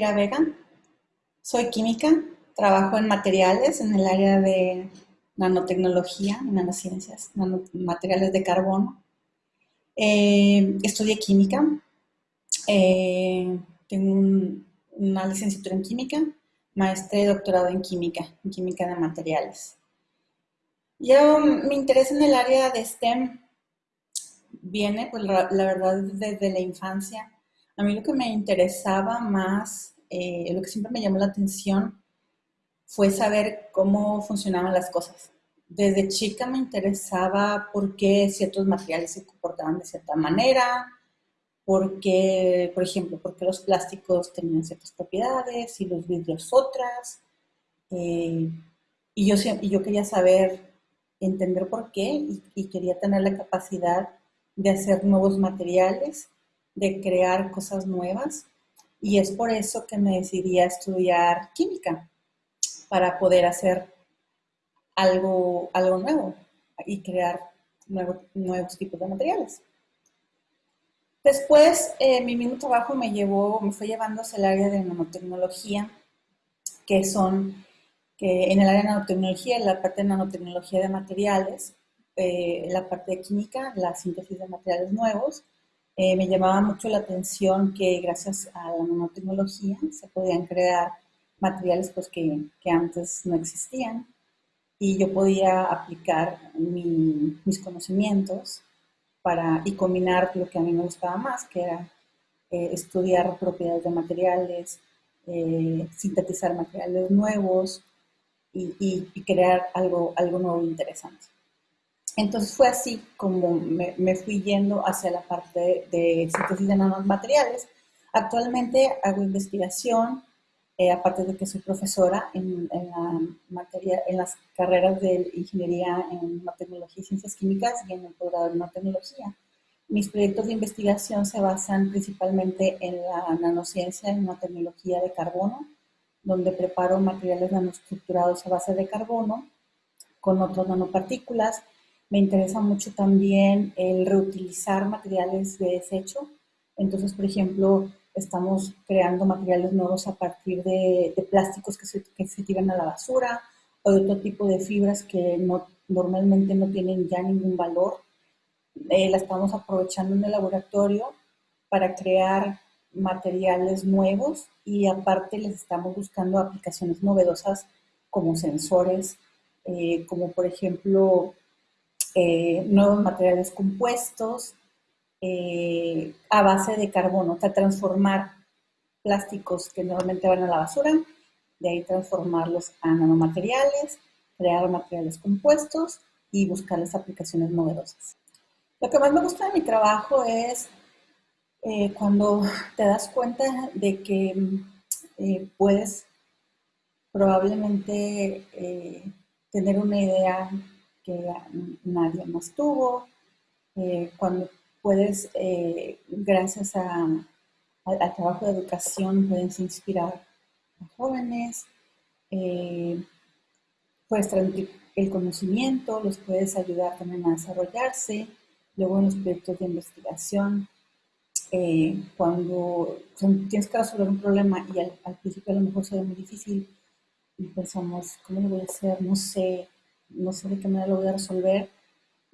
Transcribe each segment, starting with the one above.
Vega. Soy química, trabajo en materiales en el área de nanotecnología y nanociencias, materiales de carbono. Eh, estudié química, eh, tengo una licenciatura en química, maestra y doctorado en química, en química de materiales. Yo, mi interés en el área de STEM viene, pues la, verdad, desde la infancia. A mí lo que me interesaba más, eh, lo que siempre me llamó la atención, fue saber cómo funcionaban las cosas. Desde chica me interesaba por qué ciertos materiales se comportaban de cierta manera, por qué, por ejemplo, por qué los plásticos tenían ciertas propiedades y los vidrios otras. Eh, y, yo, quería saber, entender por qué y quería tener la capacidad de hacer nuevos materiales, de crear cosas nuevas. Y es por eso que me decidí a estudiar química, para poder hacer algo, algo nuevo y crear nuevos tipos de materiales. Después, eh, mi mismo trabajo me llevó, me fue llevando hacia el área de nanotecnología, que son, que en el área de nanotecnología, la parte de nanotecnología de materiales, eh, la parte de química, la síntesis de materiales nuevos. Eh, me llamaba mucho la atención que gracias a la nanotecnología se podían crear materiales pues, que, que antes no existían y yo podía aplicar mis conocimientos para, y combinar lo que a mí me gustaba más, que era eh, estudiar propiedades de materiales, sintetizar materiales nuevos y, y, crear algo, algo nuevo e interesante. Entonces fue así como me, fui yendo hacia la parte de, síntesis de nanomateriales. Actualmente hago investigación, eh, aparte de que soy profesora en, la materia, en las carreras de ingeniería en nanotecnología y ciencias químicas y en el programa de nanotecnología. Mis proyectos de investigación se basan principalmente en la nanociencia y nanotecnología de carbono, donde preparo materiales nanoestructurados a base de carbono con otras nanopartículas me interesa mucho también el reutilizar materiales de desecho. Entonces, por ejemplo, estamos creando materiales nuevos a partir de, plásticos que se, tiran a la basura o de otro tipo de fibras que no, normalmente no tienen ya ningún valor. Eh, la estamos aprovechando en el laboratorio para crear materiales nuevos y aparte les estamos buscando aplicaciones novedosas como sensores, eh, como por ejemplo eh, nuevos materiales compuestos eh, a base de carbono, o sea, transformar plásticos que normalmente van a la basura, de ahí transformarlos a nanomateriales, crear materiales compuestos y buscarles aplicaciones novedosas. Lo que más me gusta de mi trabajo es eh, cuando te das cuenta de que puedes probablemente tener una idea que nadie más tuvo, eh, cuando puedes, eh, gracias al trabajo de educación, puedes inspirar a jóvenes, eh, puedes transmitir el conocimiento, los puedes ayudar también a desarrollarse, luego en los proyectos de investigación, cuando tienes que resolver un problema y al, al principio a lo mejor se ve muy difícil y pensamos, ¿cómo lo voy a hacer? No sé, no sé de qué manera lo voy a resolver,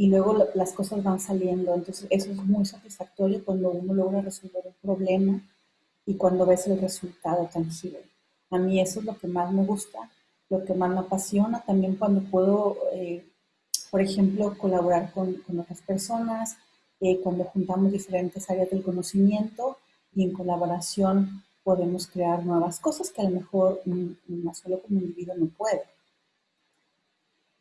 y luego las cosas van saliendo. Entonces, eso es muy satisfactorio cuando uno logra resolver un problema y cuando ves el resultado tangible. A mí eso es lo que más me gusta, lo que más me apasiona. También cuando puedo, eh, por ejemplo, colaborar con, con otras personas, eh, cuando juntamos diferentes áreas del conocimiento y en colaboración podemos crear nuevas cosas que a lo mejor una solo como individuo no puede.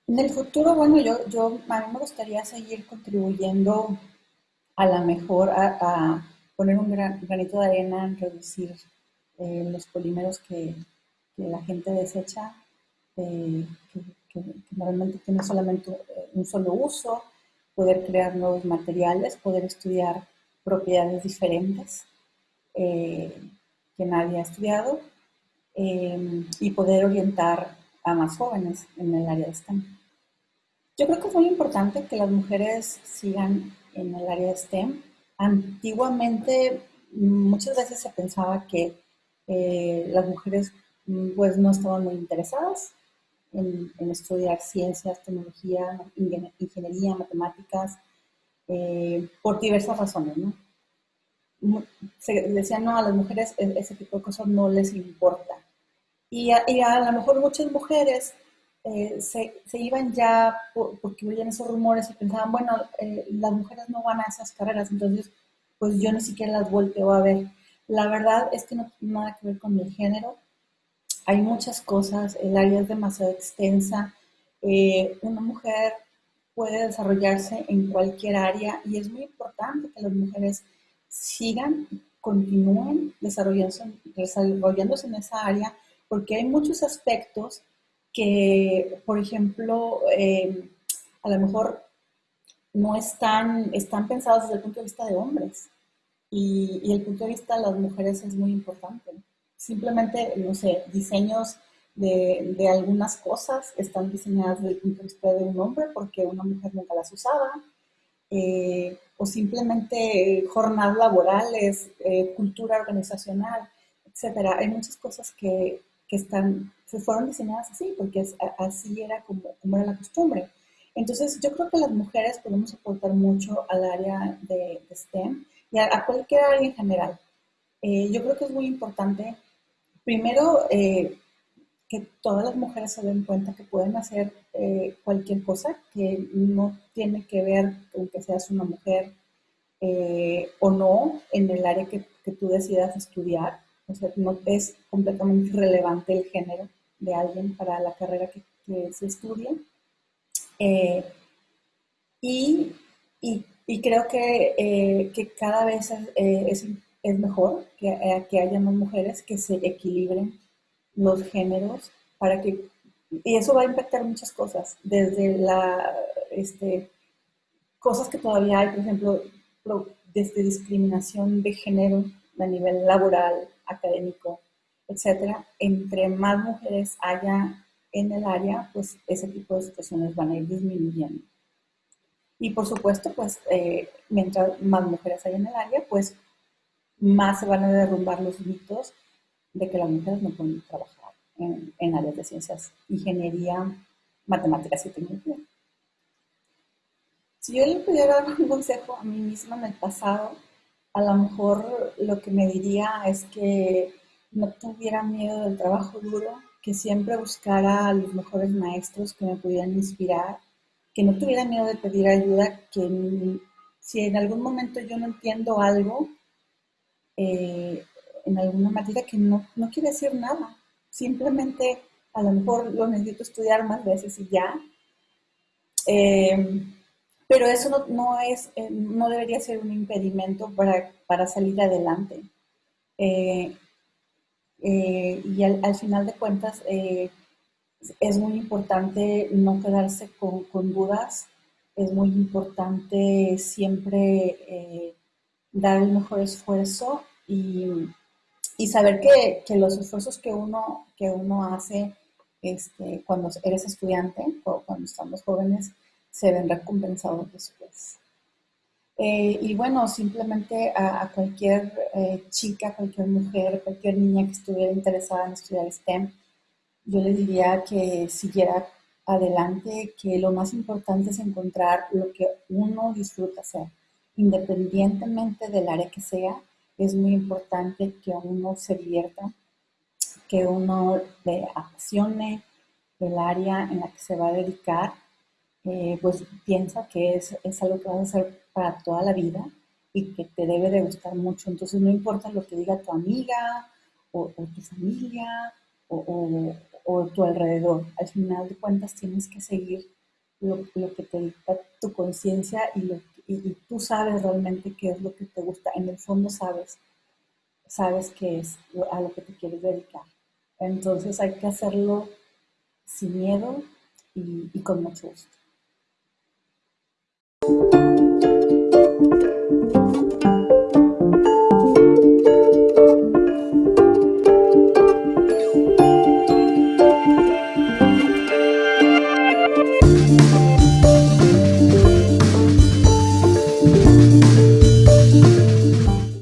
En el futuro, bueno, yo, yo a mí me gustaría seguir contribuyendo a la mejor, a, poner un granito de arena en reducir eh, los polímeros que, la gente desecha, eh, que, normalmente tienen solamente eh, un solo uso, poder crear nuevos materiales, poder estudiar propiedades diferentes que nadie ha estudiado y poder orientar a más jóvenes en el área de STEM. Yo creo que es muy importante que las mujeres sigan en el área de STEM. Antiguamente muchas veces se pensaba que eh, las mujeres mm, pues no estaban muy interesadas en, estudiar ciencias, tecnología, ingeniería, matemáticas, eh, por diversas razones, ¿no? Se decían, no, a las mujeres e, ese tipo de cosas no les importa. Y a, lo mejor muchas mujeres eh, se, iban ya porque oían esos rumores y pensaban, bueno, eh, las mujeres no van a esas carreras, entonces pues yo ni siquiera las volteo a ver. La verdad es que no tiene nada que ver con el género. Hay muchas cosas, el área es demasiado extensa. Eh, una mujer puede desarrollarse en cualquier área y es muy importante que las mujeres sigan, continúen desarrollándose, desarrollándose en esa área porque hay muchos aspectos que, por ejemplo, eh, a lo mejor no están, están pensados desde el punto de vista de hombres y, y, el punto de vista de las mujeres es muy importante. Simplemente, no sé, diseños de, de, algunas cosas están diseñadas desde el punto de vista de un hombre porque una mujer nunca las usaba, eh, o simplemente jornadas laborales, eh, cultura organizacional, etcétera. Hay muchas cosas que, que están, se fueron diseñadas así, porque así era como, era la costumbre. Entonces, yo creo que las mujeres podemos aportar mucho al área de, STEM y a, cualquier área en general. Eh, yo creo que es muy importante, primero, eh, que todas las mujeres se den cuenta que pueden hacer eh, cualquier cosa, que no tiene que ver con que seas una mujer o no en el área que, que tú decidas estudiar. O sea, no es completamente irrelevante el género de alguien para la carrera que, se estudia. Eh, y, creo que, eh, que, cada vez eh, es, es, mejor que, que, haya más mujeres que se equilibren los géneros para que... Y eso va a impactar muchas cosas, desde la... Este, cosas que todavía hay, por ejemplo, desde discriminación de género a nivel laboral, académico, etcétera, entre más mujeres haya en el área, pues ese tipo de situaciones van a ir disminuyendo. Y por supuesto, pues eh, mientras más mujeres hay en el área, pues más se van a derrumbar los mitos de que las mujeres no pueden trabajar en, en áreas de ciencias, ingeniería, matemáticas y tecnología. Si yo le pudiera dar un consejo a mí misma en el pasado, a lo mejor lo que me diría es que no tuviera miedo del trabajo duro, que siempre buscara a los mejores maestros que me pudieran inspirar, que no tuviera miedo de pedir ayuda, que si en algún momento yo no entiendo algo, eh, en alguna materia que no, no quiere decir nada, simplemente a lo mejor lo necesito estudiar más veces y ya. Eh, pero eso no, es, eh, no debería ser un impedimento para, salir adelante. Eh, y al, final de cuentas es muy importante no quedarse con, dudas, es muy importante siempre dar el mejor esfuerzo y, saber que, los esfuerzos que uno, que uno hace este, cuando eres estudiante o cuando estamos jóvenes, se ven recompensados después. Eh, y bueno, simplemente a, cualquier eh, chica, cualquier mujer, cualquier niña que estuviera interesada en estudiar STEM, yo le diría que siguiera adelante, que lo más importante es encontrar lo que uno disfruta hacer, independientemente del área que sea, es muy importante que uno se divierta, que uno le apasione el área en la que se va a dedicar eh, pues piensa que es, es, algo que vas a hacer para toda la vida y que te debe de gustar mucho. Entonces no importa lo que diga tu amiga o, tu familia o, tu alrededor. Al final de cuentas tienes que seguir lo, que te dicta tu conciencia y, tú sabes realmente qué es lo que te gusta. En el fondo sabes, sabes qué es a lo que te quieres dedicar. Entonces hay que hacerlo sin miedo y, con mucho gusto.